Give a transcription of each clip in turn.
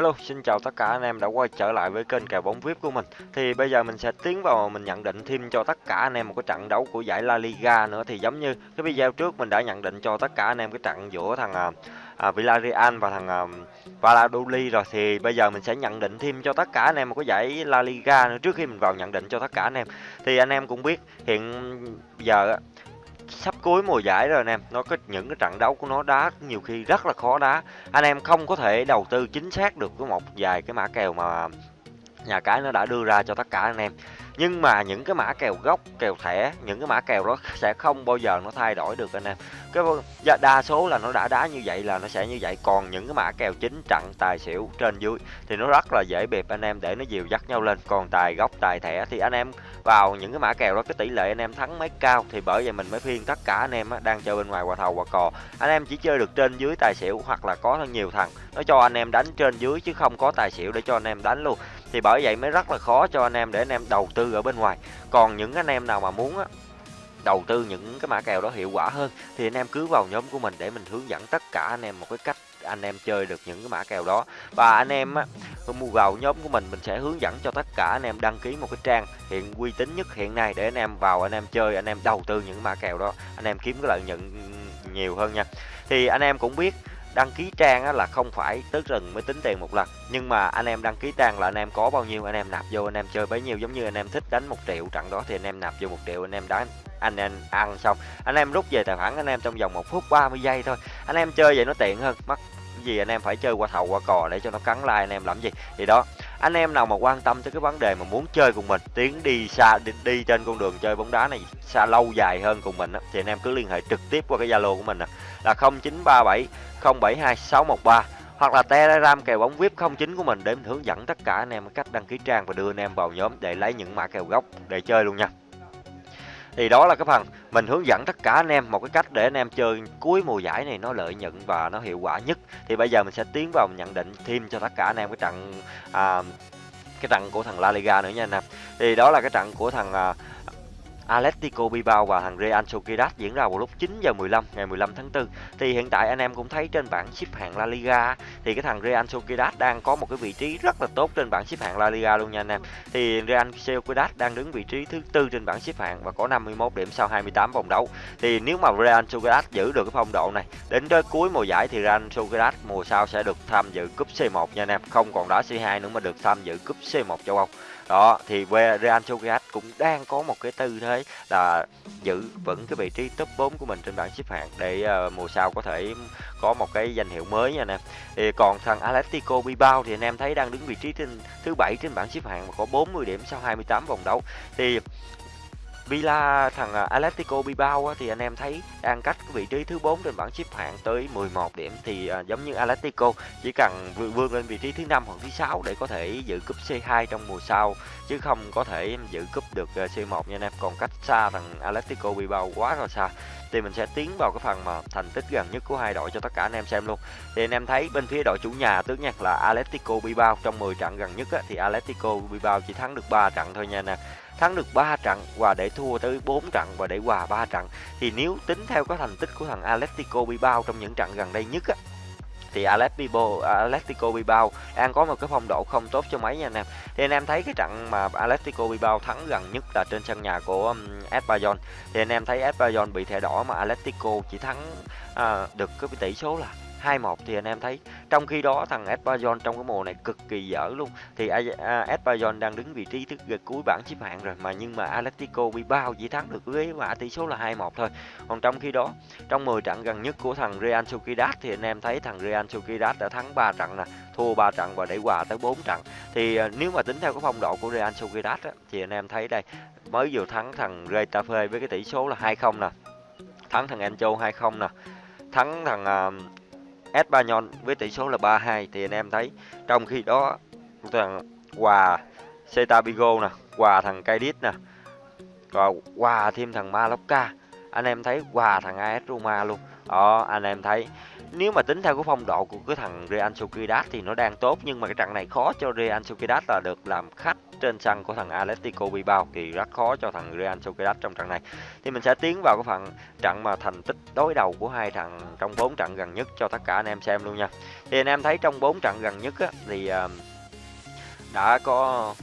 Hello, xin chào tất cả anh em đã quay trở lại với kênh kèo bóng VIP của mình. Thì bây giờ mình sẽ tiến vào mình nhận định thêm cho tất cả anh em một cái trận đấu của giải La Liga nữa thì giống như cái video trước mình đã nhận định cho tất cả anh em cái trận giữa thằng à, à, Villarreal và thằng à, Valladolid rồi thì bây giờ mình sẽ nhận định thêm cho tất cả anh em một cái giải La Liga nữa trước khi mình vào nhận định cho tất cả anh em. Thì anh em cũng biết hiện giờ sắp cuối mùa giải rồi anh em. Nó có những cái trận đấu của nó đá nhiều khi rất là khó đá. Anh em không có thể đầu tư chính xác được với một vài cái mã kèo mà nhà cái nó đã đưa ra cho tất cả anh em. Nhưng mà những cái mã kèo gốc kèo thẻ những cái mã kèo đó sẽ không bao giờ nó thay đổi được anh em. Cái dạ, đa số là nó đã đá như vậy là nó sẽ như vậy. Còn những cái mã kèo chính trận tài xỉu trên dưới thì nó rất là dễ bịp anh em để nó dìu dắt nhau lên. Còn tài gốc tài thẻ thì anh em vào những cái mã kèo đó cái tỷ lệ anh em thắng mấy cao thì bởi vậy mình mới khuyên tất cả anh em á, đang chơi bên ngoài quà thầu quà cò. Anh em chỉ chơi được trên dưới tài xỉu hoặc là có nhiều thằng nó cho anh em đánh trên dưới chứ không có tài xỉu để cho anh em đánh luôn thì bởi vậy mới rất là khó cho anh em để anh em đầu tư ở bên ngoài còn những anh em nào mà muốn á đầu tư những cái mã kèo đó hiệu quả hơn thì anh em cứ vào nhóm của mình để mình hướng dẫn tất cả anh em một cái cách anh em chơi được những cái mã kèo đó và anh em á mua vào nhóm của mình mình sẽ hướng dẫn cho tất cả anh em đăng ký một cái trang hiện uy tín nhất hiện nay để anh em vào anh em chơi anh em đầu tư những mã kèo đó anh em kiếm cái lợi nhuận nhiều hơn nha thì anh em cũng biết đăng ký trang là không phải tới rừng mới tính tiền một lần nhưng mà anh em đăng ký trang là anh em có bao nhiêu anh em nạp vô anh em chơi bấy nhiêu giống như anh em thích đánh một triệu trận đó thì anh em nạp vô một triệu anh em đánh anh em ăn xong anh em rút về tài khoản anh em trong vòng một phút 30 giây thôi anh em chơi vậy nó tiện hơn mất gì anh em phải chơi qua thầu qua cò để cho nó cắn like anh em làm gì thì đó anh em nào mà quan tâm tới cái vấn đề mà muốn chơi cùng mình tiến đi xa đi, đi trên con đường chơi bóng đá này xa lâu dài hơn cùng mình á, thì anh em cứ liên hệ trực tiếp qua cái zalo của mình là 0937 072 613 hoặc là telegram kèo bóng vip 09 của mình để mình hướng dẫn tất cả anh em cách đăng ký trang và đưa anh em vào nhóm để lấy những mã kèo gốc để chơi luôn nha thì đó là cái phần mình hướng dẫn tất cả anh em một cái cách để anh em chơi cuối mùa giải này nó lợi nhuận và nó hiệu quả nhất. Thì bây giờ mình sẽ tiến vào nhận định thêm cho tất cả anh em cái trận à, cái trận của thằng La Liga nữa nha anh em. Thì đó là cái trận của thằng à, Atletico Bilbao và thằng Real Sociedad diễn ra vào lúc 9 giờ 15 ngày 15 tháng 4. Thì hiện tại anh em cũng thấy trên bảng xếp hạng La Liga thì cái thằng Real Sociedad đang có một cái vị trí rất là tốt trên bảng xếp hạng La Liga luôn nha anh em. Thì Real Sociedad đang đứng vị trí thứ tư trên bảng xếp hạng và có 51 điểm sau 28 vòng đấu. Thì nếu mà Real Sociedad giữ được cái phong độ này đến tới cuối mùa giải thì Real Sociedad mùa sau sẽ được tham dự cúp C1 nha anh em, không còn đá C2 nữa mà được tham dự cúp C1 châu Âu đó thì Real Sociedad cũng đang có một cái tư thế là giữ vững cái vị trí top 4 của mình trên bảng xếp hạng để uh, mùa sau có thể có một cái danh hiệu mới nha anh em thì còn thằng Atletico Bilbao thì anh em thấy đang đứng vị trí trên thứ bảy trên bảng xếp hạng và có 40 điểm sau 28 vòng đấu. Thì Villa, thằng à, Atletico Bilbao thì anh em thấy đang cách vị trí thứ 4 trên bảng xếp hạng tới 11 điểm thì à, giống như Atletico chỉ cần vươn lên vị trí thứ năm hoặc thứ sáu để có thể giữ cúp C2 trong mùa sau, chứ không có thể giữ cúp được à, C1 nha anh em. Còn cách xa thằng Atletico Bilbao quá là xa thì mình sẽ tiến vào cái phần mà thành tích gần nhất của hai đội cho tất cả anh em xem luôn. Thì anh em thấy bên phía đội chủ nhà tức nha là Atletico Bilbao. Trong 10 trận gần nhất á, thì Atletico Bilbao chỉ thắng được 3 trận thôi nha nè. Thắng được 3 trận và để thua tới 4 trận và để hòa 3 trận. Thì nếu tính theo cái thành tích của thằng Atletico Bilbao trong những trận gần đây nhất á thì Atletico Atletico Bilbao đang có một cái phong độ không tốt cho mấy nha anh em. Thì anh em thấy cái trận mà Atletico Bilbao thắng gần nhất là trên sân nhà của um, Espanyol. Thì anh em thấy Espanyol bị thẻ đỏ mà Atletico chỉ thắng à, được cái tỷ số là 2-1 thì anh em thấy trong khi đó thằng Espanyol trong cái mùa này cực kỳ dở luôn. Thì Espanyol đang đứng vị trí thứ cuối bảng xếp hạng rồi mà nhưng mà Atletico Bilbao chỉ thắng được với mã tỷ số là 2-1 thôi. Còn trong khi đó trong 10 trận gần nhất của thằng Real Sociedad thì anh em thấy thằng Real Sociedad đã thắng 3 trận nè thua 3 trận và để hòa tới 4 trận. Thì ờ, nếu mà tính theo cái phong độ của Real Sociedad á, thì anh em thấy đây mới vừa thắng thằng Getafe với cái tỷ số là 2-0 nè thắng thằng Encho 2-0 nè thắng thằng uh, Espanyol với tỷ số là 3-2 thì anh em thấy trong khi đó thằng quà Celta Vigo nè, quà thằng Cadiz nè. Và quà thêm thằng Mallorca. Anh em thấy quà thằng AS Roma luôn. Đó, anh em thấy nếu mà tính theo cái phong độ của cái thằng Real Sociedad thì nó đang tốt nhưng mà cái trận này khó cho Real Sociedad là được làm khách trên sân của thằng Atletico Bilbao thì rất khó cho thằng Real Sociedad trong trận này. Thì mình sẽ tiến vào cái phần trận mà thành tích đối đầu của hai thằng trong bốn trận gần nhất cho tất cả anh em xem luôn nha. Thì anh em thấy trong bốn trận gần nhất á, thì ờ, đã có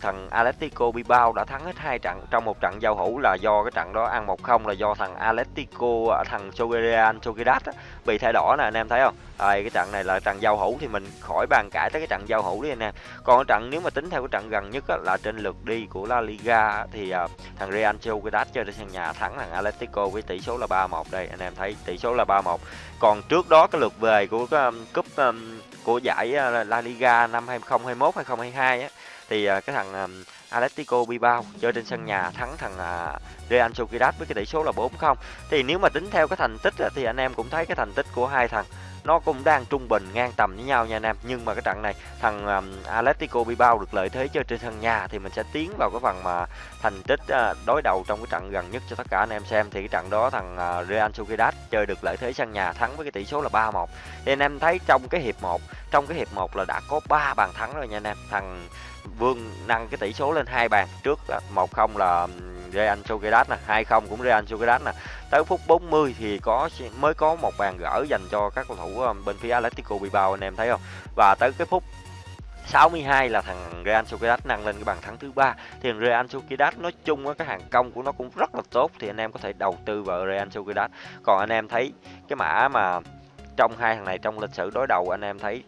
thằng Atletico Bilbao đã thắng hết hai trận trong một trận giao hữu là do cái trận đó ăn 1-0 là do thằng Atletico à, thằng Real Sociedad bị thẻ đỏ nè anh em thấy không? Đây cái trận này là trận giao hữu thì mình khỏi bàn cãi tới cái trận giao hữu đi anh em. Còn cái trận nếu mà tính theo cái trận gần nhất á, là trên lượt đi của La Liga thì uh, thằng Real Sociedad chơi trên sân nhà thắng thằng Atletico với tỷ số là 3-1 đây anh em thấy tỷ số là 3-1. Còn trước đó cái lượt về của cái um, cúp um, của giải à, La Liga năm 2021 2022 á thì uh, cái thằng à, Atletico Bilbao chơi trên sân nhà thắng thằng uh, Real Sociedad với cái tỷ số là 4-0. Thì nếu mà tính theo cái thành tích thì anh em cũng thấy cái thành tích của hai thằng nó cũng đang trung bình ngang tầm với nhau nha anh em. Nhưng mà cái trận này thằng um, Atletico Bilbao được lợi thế chơi trên sân nhà thì mình sẽ tiến vào cái phần mà thành tích uh, đối đầu trong cái trận gần nhất cho tất cả anh em xem. Thì cái trận đó thằng uh, Real Sociedad chơi được lợi thế sân nhà thắng với cái tỷ số là 3-1 thì anh em thấy trong cái hiệp 1 trong cái hiệp 1 là đã có 3 bàn thắng rồi nha anh em. Thằng Vương nâng cái tỷ số lên hai bàn trước 1-0 là um, Real Sociedad nè 2-0 cũng Real Sociedad nè. Tới phút 40 thì có mới có một bàn gỡ dành cho các cầu thủ ờ, bên phía Atletico Bilbao, anh em thấy không? Và tới cái phút 62 là thằng Real Sociedad nâng lên cái bàn thắng thứ ba. Thì thằng Real Sociedad nói chung á, cái hàng công của nó cũng rất là tốt, thì anh em có thể đầu tư vào Real Sociedad. Còn anh em thấy cái mã mà trong hai thằng này trong lịch sử đối đầu, anh em thấy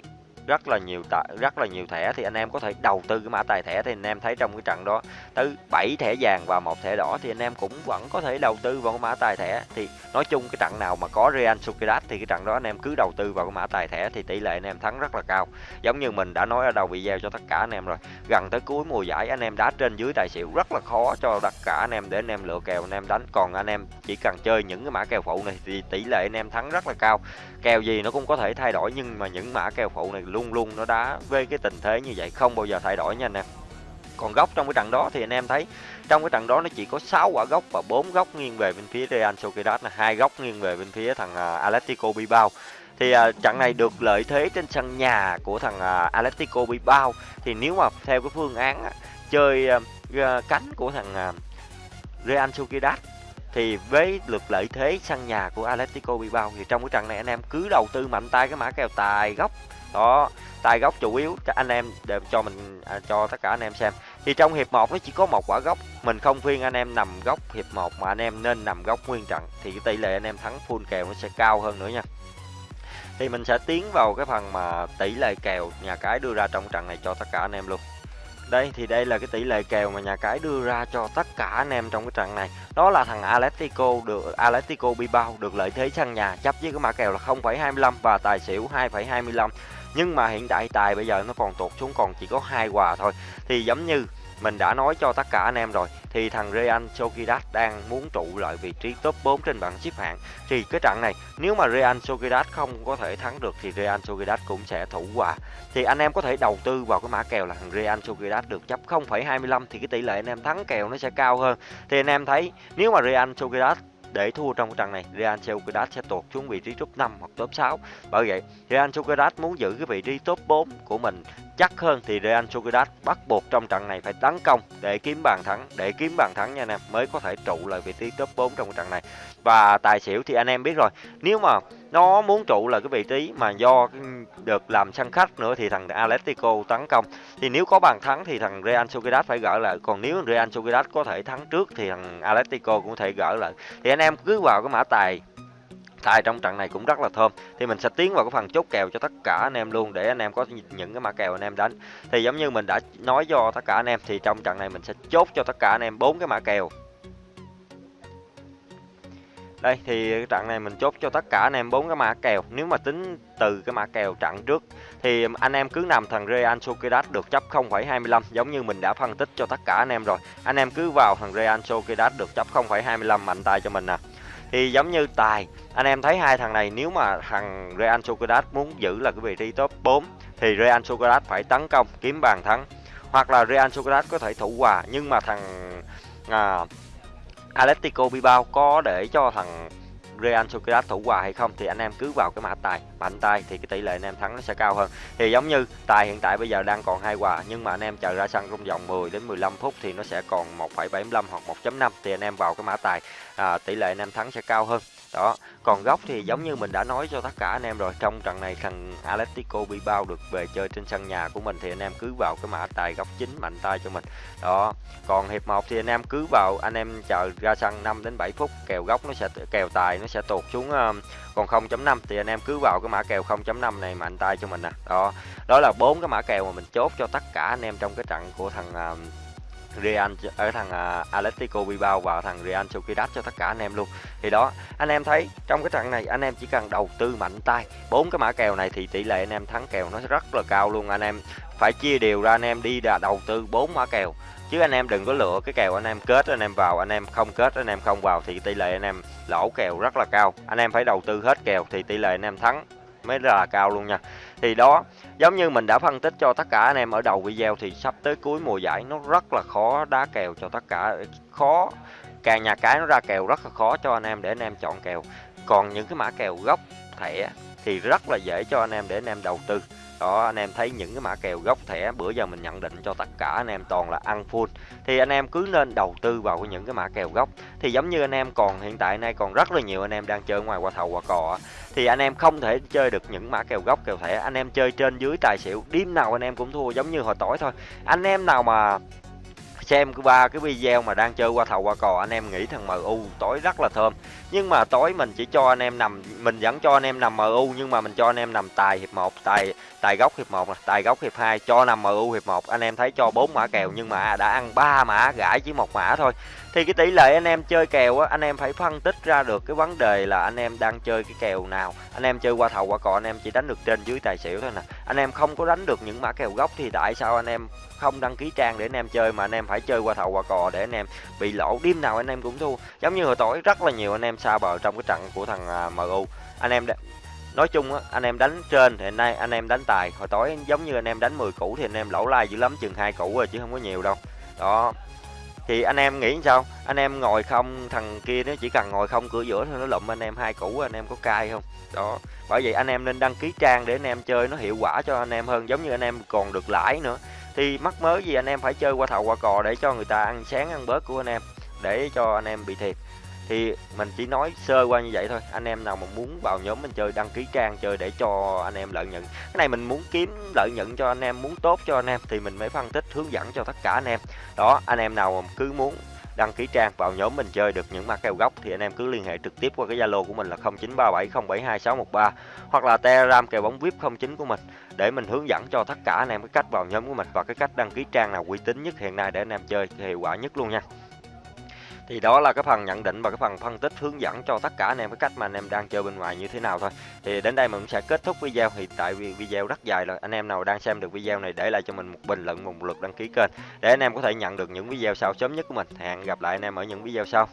rất là nhiều tạ, rất là nhiều thẻ thì anh em có thể đầu tư cái mã tài thẻ thì anh em thấy trong cái trận đó tới 7 thẻ vàng và một thẻ đỏ thì anh em cũng vẫn có thể đầu tư vào cái mã tài thẻ thì nói chung cái trận nào mà có Real Sociedad thì cái trận đó anh em cứ đầu tư vào cái mã tài thẻ thì tỷ lệ anh em thắng rất là cao giống như mình đã nói ở đầu video cho tất cả anh em rồi gần tới cuối mùa giải anh em đá trên dưới tài xỉu rất là khó cho tất cả anh em để anh em lựa kèo anh em đánh còn anh em chỉ cần chơi những cái mã kèo phụ này thì tỷ lệ anh em thắng rất là cao kèo gì nó cũng có thể thay đổi nhưng mà những mã kèo phụ này luôn luôn luôn nó đá với cái tình thế như vậy không bao giờ thay đổi nha anh em. Còn góc trong cái trận đó thì anh em thấy trong cái trận đó nó chỉ có 6 quả góc và 4 góc nghiêng về bên phía Real Sociedad là hai góc nghiêng về bên phía thằng à, uh, Atletico Bilbao. Thì uh, trận này được lợi thế trên sân nhà của thằng à, uh, Atletico Bilbao. Thì nếu mà theo cái phương án uh, chơi uh, cánh của thằng uh, Real Sociedad thì với lực lợi thế sân nhà của Atletico Bilbao thì trong cái trận này anh em cứ đầu tư mạnh tay cái mã kèo tài góc đó tay góc chủ yếu cho anh em để cho mình à, cho tất cả anh em xem. Thì trong hiệp 1 nó chỉ có một quả góc mình không khuyên anh em nằm góc hiệp 1 mà anh em nên nằm góc nguyên trận thì cái tỷ lệ anh em thắng full kèo nó sẽ cao hơn nữa nha. Thì mình sẽ tiến vào cái phần mà tỷ lệ kèo nhà cái đưa ra trong trận này cho tất cả anh em luôn. Đây thì đây là cái tỷ lệ kèo mà nhà cái đưa ra cho tất cả anh em trong cái trận này. Đó là thằng Atletico được Atletico Bilbao được lợi thế sân nhà chấp với cái mã kèo là 0,25 và tài xỉu 2,25 nhưng mà hiện tại tài bây giờ nó còn tụt xuống còn chỉ có hai quà thôi. Thì giống như mình đã nói cho tất cả anh em rồi thì thằng Real Sociedad đang muốn trụ lại vị trí top 4 trên bảng xếp hạng. Thì cái trận này nếu mà Real Sociedad không có thể thắng được thì Real Sociedad cũng sẽ thủ hòa. Thì anh em có thể đầu tư vào cái mã kèo là thằng Real Sociedad được chấp 0,25 thì cái tỷ lệ anh em thắng kèo nó sẽ cao hơn. Thì anh em thấy nếu mà Real Sociedad để thua trong trận này, Real Sociedad sẽ tụt xuống vị trí top 5 hoặc top 6 bởi vậy, Real Sociedad muốn giữ cái vị trí top 4 của mình chắc hơn thì Real Sociedad bắt buộc trong trận này phải tấn công để kiếm bàn thắng, để kiếm bàn thắng nha anh em, mới có thể trụ lại vị trí top 4 trong trận này. Và tài xỉu thì anh em biết rồi, nếu mà nó muốn trụ là cái vị trí mà do được làm sân khách nữa thì thằng Atletico tấn công. Thì nếu có bàn thắng thì thằng Real Sociedad phải gỡ lại. Còn nếu Real Sociedad có thể thắng trước thì thằng Atletico cũng có thể gỡ lại. Thì anh em cứ vào cái mã tài tài trong trận này cũng rất là thơm. Thì mình sẽ tiến vào cái phần chốt kèo cho tất cả anh em luôn để anh em có những cái mã kèo anh em đánh. Thì giống như mình đã nói cho tất cả anh em thì trong trận này mình sẽ chốt cho tất cả anh em bốn cái mã kèo đây thì trận này mình chốt cho tất cả anh em bốn cái mã kèo. Nếu mà tính từ cái mã kèo trận trước thì anh em cứ nằm thằng Real Sociedad được chấp 0,25 giống như mình đã phân tích cho tất cả anh em rồi. Anh em cứ vào thằng Real Sociedad được chấp 0,25 mạnh tay cho mình nè. Thì giống như tài anh em thấy hai thằng này nếu mà thằng Real Sociedad muốn giữ là cái vị trí top 4 thì Real Sociedad phải tấn công kiếm bàn thắng. Hoặc là Real Sociedad có thể thủ hòa nhưng mà thằng à, Atletico Bilbao có để cho thằng Real Sociedad thủ hòa hay không thì anh em cứ vào cái mã tài mạnh tay thì cái tỷ lệ anh em thắng nó sẽ cao hơn. Thì giống như tài hiện tại bây giờ đang còn hai hòa nhưng mà anh em chờ ra sân trong vòng 10 đến 15 phút thì nó sẽ còn 1,75 hoặc 1.5 thì anh em vào cái mã tài à, tỷ lệ anh em thắng sẽ cao hơn đó còn góc thì giống như mình đã nói cho tất cả anh em rồi trong trận này thằng Atletico Bilbao được về chơi trên sân nhà của mình thì anh em cứ vào cái mã tài góc chính mạnh tay cho mình. Đó còn hiệp 1 thì anh em cứ vào anh em chờ ra sân 5 đến 7 phút kèo góc nó sẽ kèo tài nó sẽ tụt xuống um, còn 0.5 thì anh em cứ vào cái mã kèo 0.5 này mạnh tay cho mình nè. Đó đó là bốn cái mã kèo mà mình chốt cho tất cả anh em trong cái trận của thằng Real ở thằng uh, Atletico Bilbao và thằng Real Sociedad cho tất cả anh em luôn. Thì đó, anh em thấy trong cái trận này anh em chỉ cần đầu tư mạnh tay. Bốn cái mã kèo này thì tỷ lệ anh em thắng kèo nó rất là cao luôn anh em. Phải chia đều ra anh em đi là đầu tư bốn mã kèo. Chứ anh em đừng có lựa cái kèo anh em kết anh em vào, anh em không kết anh em không vào thì tỷ lệ anh em lỗ kèo rất là cao. Anh em phải đầu tư hết kèo thì tỷ lệ anh em thắng mới là cao luôn nha thì đó, giống như mình đã phân tích cho tất cả anh em ở đầu video thì sắp tới cuối mùa giải nó rất là khó đá kèo cho tất cả, khó, càng nhà cái nó ra kèo rất là khó cho anh em để anh em chọn kèo. Còn những cái mã kèo gốc thẻ thì rất là dễ cho anh em để anh em đầu tư đó, anh em thấy những cái mã kèo gốc thẻ, bữa giờ mình nhận định cho tất cả anh em toàn là ăn full. Thì anh em cứ nên đầu tư vào những cái mã kèo gốc. Thì giống như anh em còn hiện tại nay còn rất là nhiều anh em đang chơi ngoài qua thầu qua cò thì anh em không thể chơi được những mã kèo gốc, kèo thẻ. Anh em chơi trên dưới tài xỉu đêm nào anh em cũng thua, giống như hồi tối thôi. Anh em nào mà xem ba cái video mà đang chơi qua thầu qua cò, anh em nghĩ thằng MU tối rất là thơm. Nhưng mà tối mình chỉ cho anh em nằm, mình vẫn cho anh em nằm MU nhưng mà mình cho anh em nằm tài hiệp 1 tài tài góc hiệp 1 tài góc hiệp 2 cho nằm MU hiệp 1 anh em thấy cho bốn mã kèo, nhưng mà đã ăn ba mã gãi chỉ một mã thôi thì cái tỷ lệ anh em chơi kèo á anh em phải phân tích ra được cái vấn đề là anh em đang chơi cái kèo nào anh em chơi qua thầu qua cò anh em chỉ đánh được trên dưới tài xỉu thôi nè anh em không có đánh được những mã kèo gốc thì tại sao anh em không đăng ký trang để anh em chơi mà anh em phải chơi qua thầu qua cò để anh em bị lỗ đêm nào anh em cũng thua giống như hồi tối rất là nhiều anh em xa bờ trong cái trận của thằng à, MU anh em nói chung á anh em đánh trên thì nay anh em đánh tài hồi tối giống như anh em đánh 10 củ thì anh em lỗ lai dữ lắm chừng hai củ rồi chứ không có nhiều đâu đó thì anh em nghĩ sao? Anh em ngồi không, thằng kia nó chỉ cần ngồi không, cửa giữa thôi, nó lụm anh em hai củ, anh em có cay không? Đó. Bởi vậy anh em nên đăng ký trang để anh em chơi nó hiệu quả cho anh em hơn, giống như anh em còn được lãi nữa. Thì mắc mớ gì anh em phải chơi qua thầu qua cò để cho người ta ăn sáng ăn bớt của anh em, để cho anh em bị thiệt thì mình chỉ nói sơ qua như vậy thôi. Anh em nào mà muốn vào nhóm mình chơi, đăng ký trang chơi để cho anh em lợi nhuận. Cái này mình muốn kiếm lợi nhuận cho anh em, muốn tốt cho anh em thì mình mới phân tích, hướng dẫn cho tất cả anh em. Đó, anh em nào mà cứ muốn đăng ký trang vào nhóm mình chơi được những mã kèo gốc thì anh em cứ liên hệ trực tiếp qua cái Zalo của mình là 0937072613 hoặc là Telegram kèo bóng VIP 09 của mình để mình hướng dẫn cho tất cả anh em cái cách vào nhóm của mình và cái cách đăng ký trang nào uy tín nhất hiện nay để anh em chơi hiệu quả nhất luôn nha thì đó là cái phần nhận định và cái phần phân tích hướng dẫn cho tất cả anh em cái cách mà anh em đang chơi bên ngoài như thế nào thôi. Thì đến đây mình sẽ kết thúc video. Thì tại vì video rất dài rồi, anh em nào đang xem được video này để lại cho mình một bình luận, một lượt đăng ký kênh để anh em có thể nhận được những video sau sớm nhất của mình. Hẹn gặp lại anh em ở những video sau.